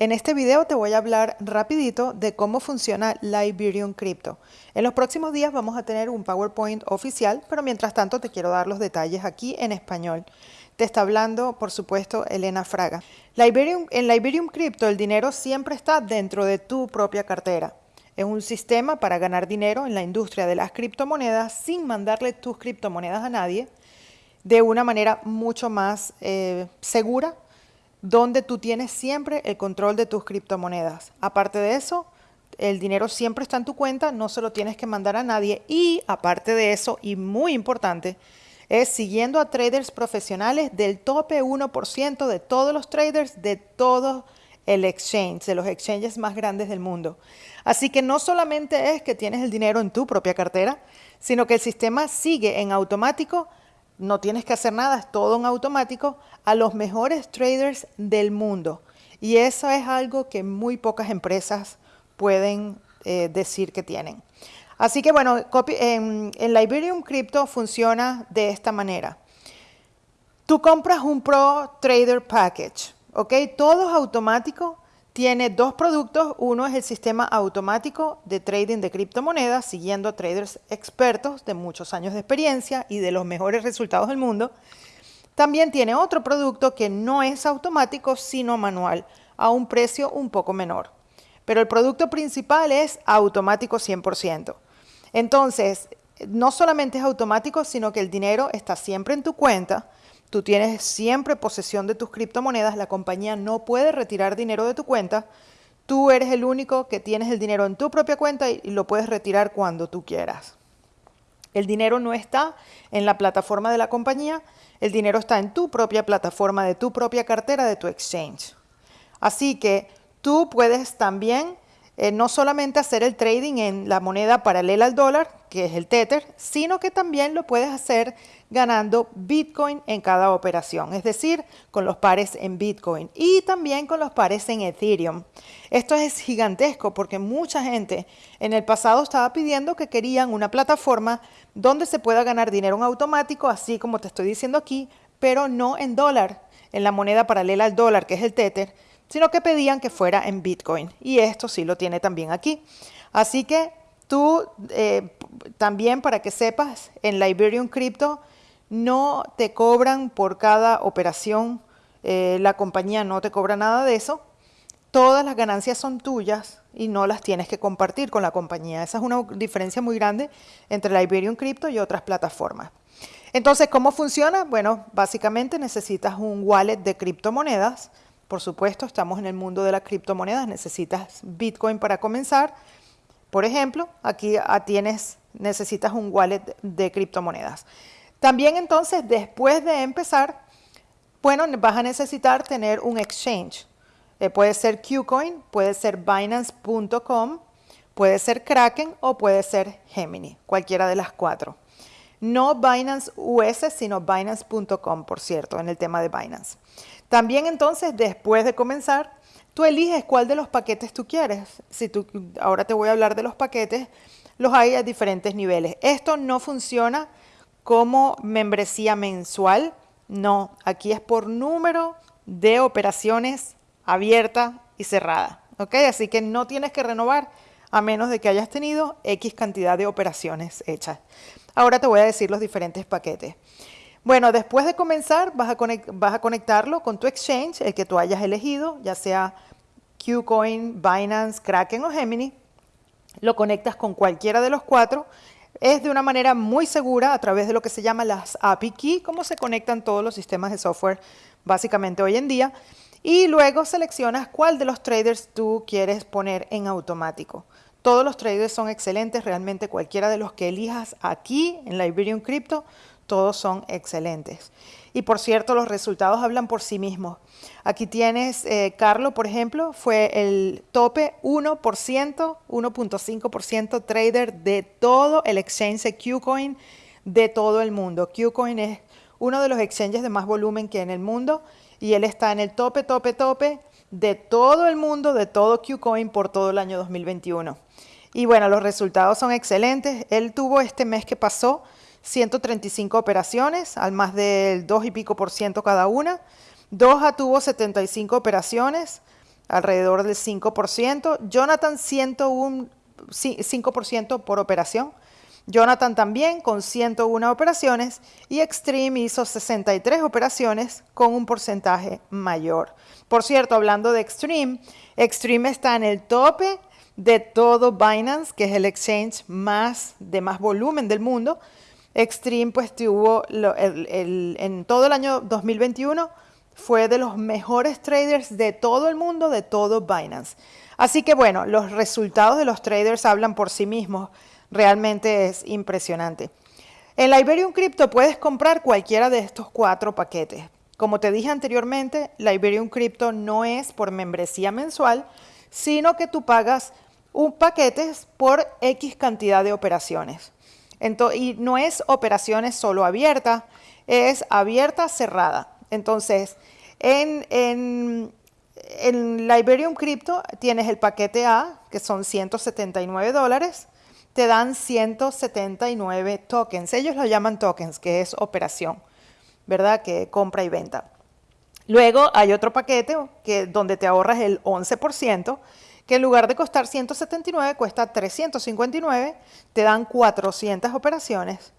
En este video te voy a hablar rapidito de cómo funciona Liberium Crypto. En los próximos días vamos a tener un PowerPoint oficial, pero mientras tanto te quiero dar los detalles aquí en español. Te está hablando, por supuesto, Elena Fraga. en Liberium Crypto el dinero siempre está dentro de tu propia cartera. Es un sistema para ganar dinero en la industria de las criptomonedas sin mandarle tus criptomonedas a nadie de una manera mucho más eh, segura donde tú tienes siempre el control de tus criptomonedas. Aparte de eso, el dinero siempre está en tu cuenta, no se lo tienes que mandar a nadie y aparte de eso, y muy importante, es siguiendo a traders profesionales del tope 1% de todos los traders de todo el exchange, de los exchanges más grandes del mundo. Así que no solamente es que tienes el dinero en tu propia cartera, sino que el sistema sigue en automático no tienes que hacer nada, es todo en automático, a los mejores traders del mundo. Y eso es algo que muy pocas empresas pueden eh, decir que tienen. Así que bueno, en, en Liberium Crypto funciona de esta manera. Tú compras un Pro Trader Package, ¿ok? Todo es automático tiene dos productos. Uno es el sistema automático de trading de criptomonedas, siguiendo a traders expertos de muchos años de experiencia y de los mejores resultados del mundo. También tiene otro producto que no es automático, sino manual, a un precio un poco menor. Pero el producto principal es automático 100%. Entonces, no solamente es automático, sino que el dinero está siempre en tu cuenta Tú tienes siempre posesión de tus criptomonedas, la compañía no puede retirar dinero de tu cuenta, tú eres el único que tienes el dinero en tu propia cuenta y, lo puedes retirar cuando tú quieras. El dinero no está en la plataforma de la compañía, el dinero está en tu propia plataforma, de tu propia cartera, de tu exchange. Así que tú puedes también eh, no solamente hacer el trading en la moneda paralela al dólar, que es el Tether, sino que también lo puedes hacer ganando Bitcoin en cada operación, es decir, con los pares en Bitcoin y también con los pares en Ethereum. Esto es gigantesco porque mucha gente en el pasado estaba pidiendo que querían una plataforma donde se pueda ganar dinero en automático, así como te estoy diciendo aquí, pero no en dólar, en la moneda paralela al dólar, que es el Tether, sino que pedían que fuera en Bitcoin. Y esto sí lo tiene también aquí. Así que tú eh, también, para que sepas, en Liberium Crypto no te cobran por cada operación, eh, la compañía no te cobra nada de eso. Todas las ganancias son tuyas y no las tienes que compartir con la compañía. Esa es una diferencia muy grande entre Liberium Crypto y otras plataformas. Entonces, ¿cómo funciona? Bueno, básicamente necesitas un wallet de criptomonedas por supuesto, estamos en el mundo de las criptomonedas, necesitas Bitcoin para comenzar. Por ejemplo, aquí tienes, necesitas un wallet de criptomonedas. También entonces, después de empezar, bueno, vas a necesitar tener un exchange. Eh, puede ser Qcoin, puede ser Binance.com, puede ser Kraken o puede ser Gemini, cualquiera de las cuatro. No Binance US, sino Binance.com, por cierto, en el tema de Binance. También entonces, después de comenzar, tú eliges cuál de los paquetes tú quieres. Si tú, ahora te voy a hablar de los paquetes, los hay a diferentes niveles. Esto no funciona como membresía mensual, no, aquí es por número de operaciones abierta y cerrada. ¿ok? Así que no tienes que renovar a menos de que hayas tenido X cantidad de operaciones hechas. Ahora te voy a decir los diferentes paquetes. Bueno, después de comenzar vas a, conectarlo con tu exchange, el que tú hayas elegido, ya sea Qcoin, Binance, Kraken o Gemini. Lo conectas con cualquiera de los cuatro. Es de una manera muy segura a través de lo que se llama las API Key, como se conectan todos los sistemas de software básicamente hoy en día. Y luego seleccionas cuál de los traders tú quieres poner en automático. Todos los traders son excelentes, realmente cualquiera de los que elijas aquí en Liberium Crypto todos son excelentes. Y por cierto, los resultados hablan por sí mismos. Aquí tienes, eh, Carlos, por ejemplo, fue el tope 1%, 1.5% trader de todo el exchange de Qcoin de todo el mundo. Qcoin es uno de los exchanges de más volumen que en el mundo y él está en el tope, tope, tope de todo el mundo, de todo Qcoin por todo el año 2021. Y bueno, los resultados son excelentes. Él tuvo este mes que pasó 135 operaciones, al más del 2 y pico por ciento cada una. Doha tuvo 75 operaciones, alrededor del 5%. Jonathan 101, 5% por operación. Jonathan también con 101 operaciones y Extreme hizo 63 operaciones con un porcentaje mayor. Por cierto, hablando de Extreme, Extreme está en el tope de todo Binance, que es el exchange más de más volumen del mundo. Extreme pues tuvo en todo el año 2021 fue de los mejores traders de todo el mundo, de todo Binance. Así que bueno, los resultados de los traders hablan por sí mismos. Realmente es impresionante. En la Iberium Crypto puedes comprar cualquiera de estos cuatro paquetes. Como te dije anteriormente, la Iberium Crypto no es por membresía mensual, sino que tú pagas un paquete por X cantidad de operaciones. Y no es operaciones solo abiertas, es abierta cerrada. Entonces, en, en, en la Iberium Crypto tienes el paquete A, que son 179 dólares, te dan 179 tokens. Ellos lo llaman tokens, que es operación, ¿verdad? Que compra y venta. Luego hay otro paquete que, donde te ahorras el 11%, que en lugar de costar 179 cuesta 359, te dan 400 operaciones.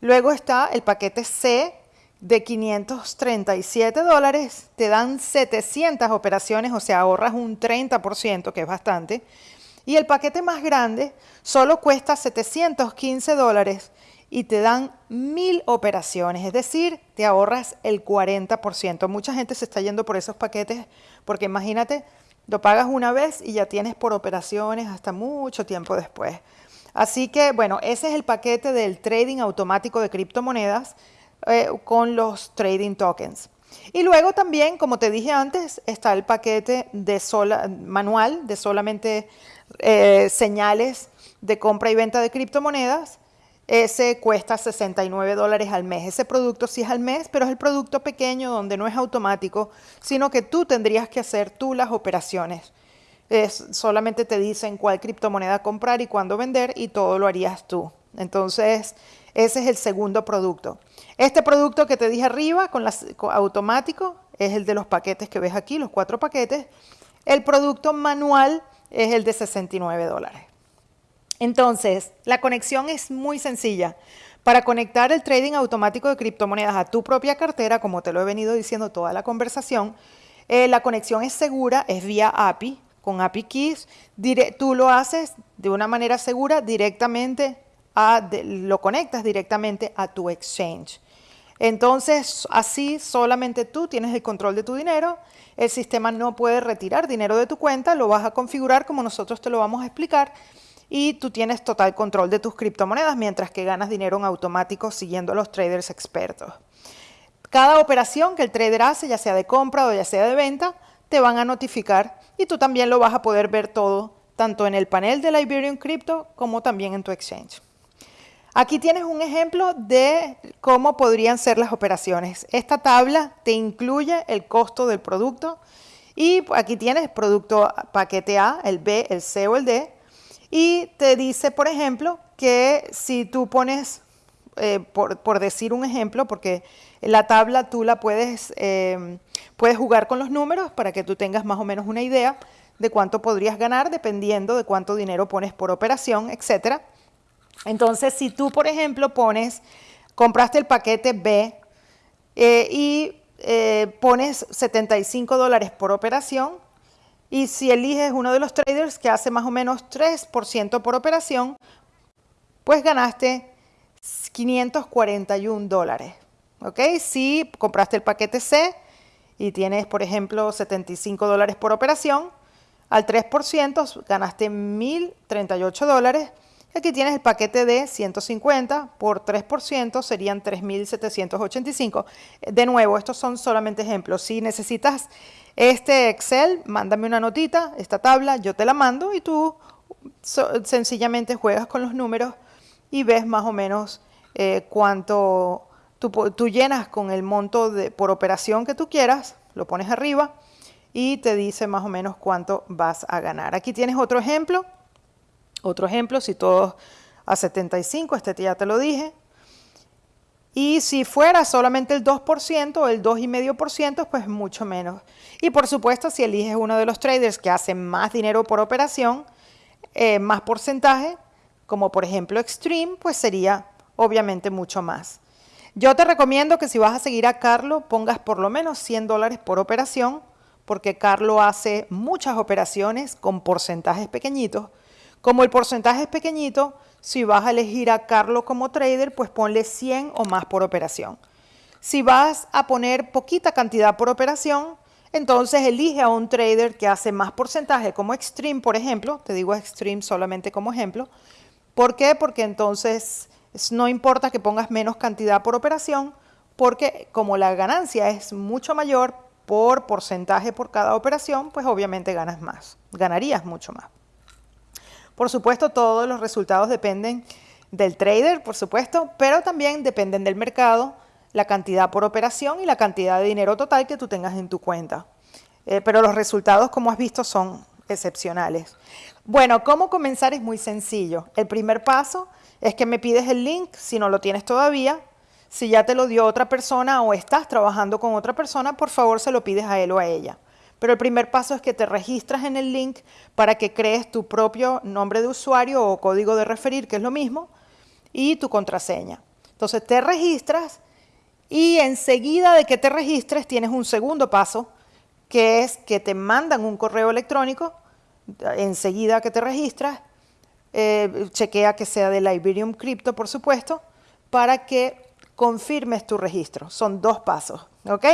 Luego está el paquete C de 537 dólares, te dan 700 operaciones, o sea, ahorras un 30%, que es bastante. Y el paquete más grande solo cuesta 715 dólares y te dan mil operaciones, es decir, te ahorras el 40%. Mucha gente se está yendo por esos paquetes porque imagínate, lo pagas una vez y ya tienes por operaciones hasta mucho tiempo después. Así que, bueno, ese es el paquete del trading automático de criptomonedas eh, con los trading tokens. Y luego también, como te dije antes, está el paquete de sola, manual de solamente eh, señales de compra y venta de criptomonedas. Ese cuesta 69 dólares al mes. Ese producto sí es al mes, pero es el producto pequeño donde no es automático, sino que tú tendrías que hacer tú las operaciones. Es, solamente te dicen cuál criptomoneda comprar y cuándo vender y todo lo harías tú. Entonces, ese es el segundo producto. Este producto que te dije arriba, con, las, automático, es el de los paquetes que ves aquí, los cuatro paquetes. El producto manual es el de 69 dólares. Entonces, la conexión es muy sencilla. Para conectar el trading automático de criptomonedas a tu propia cartera, como te lo he venido diciendo toda la conversación, eh, la conexión es segura, es vía API, con API Keys. tú lo haces de una manera segura directamente, a, lo conectas directamente a tu exchange. Entonces, así solamente tú tienes el control de tu dinero, el sistema no puede retirar dinero de tu cuenta, lo vas a configurar como nosotros te lo vamos a explicar y tú tienes total control de tus criptomonedas mientras que ganas dinero en automático siguiendo a los traders expertos. Cada operación que el trader hace, ya sea de compra o ya sea de venta, te van a notificar y tú también lo vas a poder ver todo, tanto en el panel de la Iberian Crypto como también en tu exchange. Aquí tienes un ejemplo de cómo podrían ser las operaciones. Esta tabla te incluye el costo del producto y aquí tienes producto paquete A, el B, el C o el D y te dice, por ejemplo, que si tú pones, eh, por, decir un ejemplo, porque la tabla tú la puedes, eh, puedes jugar con los números para que tú tengas más o menos una idea de cuánto podrías ganar dependiendo de cuánto dinero pones por operación, etcétera. Entonces, si tú, por ejemplo, pones, compraste el paquete B eh, y pones 75 dólares por operación, y si eliges uno de los traders que hace más o menos 3% por operación, pues ganaste 541 dólares. ¿Ok? Si compraste el paquete C y tienes, por ejemplo, 75 dólares por operación, al 3% ganaste 1.038 dólares. Aquí tienes el paquete de 150 por 3% serían 3.785. De nuevo, estos son solamente ejemplos. Si necesitas este Excel, mándame una notita, esta tabla, yo te la mando y tú sencillamente juegas con los números y ves más o menos eh, cuánto tú, llenas con el monto de, por operación que tú quieras, lo pones arriba y te dice más o menos cuánto vas a ganar. Aquí tienes otro ejemplo, otro ejemplo, si todos a 75, este ya te lo dije, Y si fuera solamente el 2% o el 2,5%, pues mucho menos. Y por supuesto, si eliges uno de los traders que hace más dinero por operación, eh, más porcentaje, como por ejemplo Extreme, pues sería obviamente mucho más. Yo te recomiendo que si vas a seguir a Carlo, pongas por lo menos 100 dólares por operación, porque Carlo hace muchas operaciones con porcentajes pequeñitos. Como el porcentaje es pequeñito, si vas a elegir a Carlo como trader, pues ponle 100 o más por operación. Si vas a poner poquita cantidad por operación, entonces elige a un trader que hace más porcentaje, como Extreme, por ejemplo. Te digo Extreme solamente como ejemplo. ¿Por qué? Porque entonces no importa que pongas menos cantidad por operación, porque como la ganancia es mucho mayor por porcentaje por cada operación, pues obviamente ganas más, ganarías mucho más. Por supuesto, todos los resultados dependen del trader, por supuesto, pero también dependen del mercado, la cantidad por operación y la cantidad de dinero total que tú tengas en tu cuenta. Eh, pero los resultados, como has visto, son excepcionales. Bueno, ¿cómo comenzar? Es muy sencillo. El primer paso es que me pides el link si no lo tienes todavía. Si ya te lo dio otra persona o estás trabajando con otra persona, por favor se lo pides a él o a ella. Pero el primer paso es que te registras en el link para que crees tu propio nombre de usuario o código de referir, que es lo mismo, y tu contraseña. Entonces te registras y enseguida de que te registres tienes un segundo paso, que es que te mandan un correo electrónico, enseguida que te registras, eh, chequea que sea de Iberium Crypto, por supuesto, para que confirmes tu registro. Son dos pasos. ¿Ok?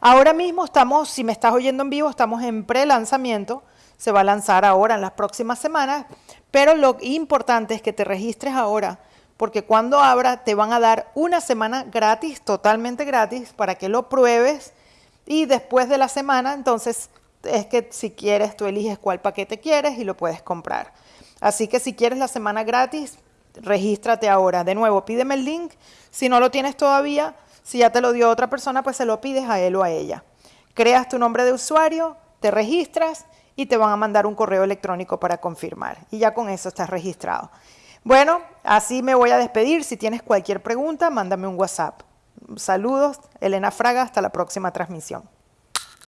Ahora mismo estamos, si me estás oyendo en vivo, estamos en pre-lanzamiento. Se va a lanzar ahora en las próximas semanas, pero lo importante es que te registres ahora, porque cuando abra te van a dar una semana gratis, totalmente gratis, para que lo pruebes y después de la semana, entonces es que si quieres, tú eliges cuál paquete quieres y lo puedes comprar. Así que si quieres la semana gratis, regístrate ahora. De nuevo, pídeme el link. Si no lo tienes todavía, si ya te lo dio otra persona, pues se lo pides a él o a ella. Creas tu nombre de usuario, te registras y te van a mandar un correo electrónico para confirmar. Y ya con eso estás registrado. Bueno, así me voy a despedir. Si tienes cualquier pregunta, mándame un WhatsApp. Saludos, Elena Fraga, hasta la próxima transmisión.